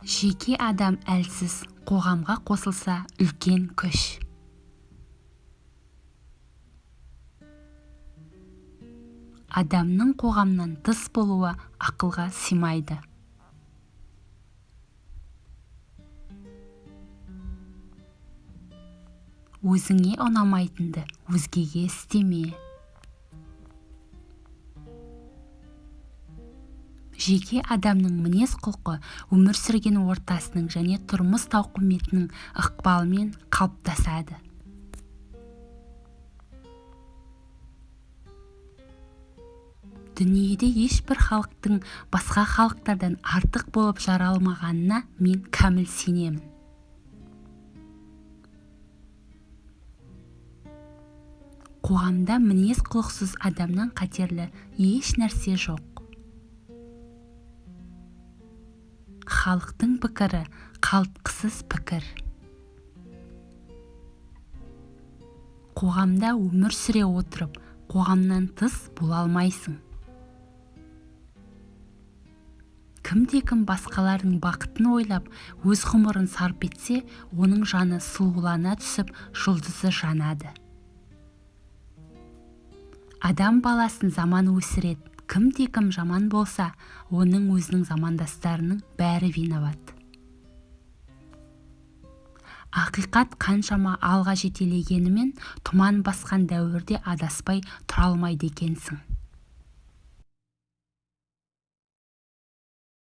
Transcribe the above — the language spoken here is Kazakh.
жеке адам әлсіз қоғамға қосылса үлкен күш. Адамның қоғамнан тыс болуы ақылға сыймайды. Өзіңе ұнамайтынды өзгеге істеме. Жеке адамның мінез-құлқы өмір сүрген ортасының және тұрмыс тауқыметінің ықпалымен қалыптасады. Дүниеде ешбір халықтың басқа халықтардан артық болып жаралмағанына мен кәміл сенемін. Қоғамда мінез-құлықсыз адамнан қатерлі еш нәрсе жоқ. Халықтың пікірі қалтқысыз пікір. Қоғамда өмір сүре отырып қоғамнан тыс бола алмайсың. Кімде-кім басқалардың бақытын ойлап өз ғұмырын сарп етсе оның жаны сұлулана түсіп жұлдызы жанады. Адам баласын заман өсіреді. Кімде-кім жаман болса оның өзінің замандастарының бәрі виноват. Ақиқат қаншама алға жетелегенімен тұман басқан дәуірде адаспай тұра алмайды екенсің.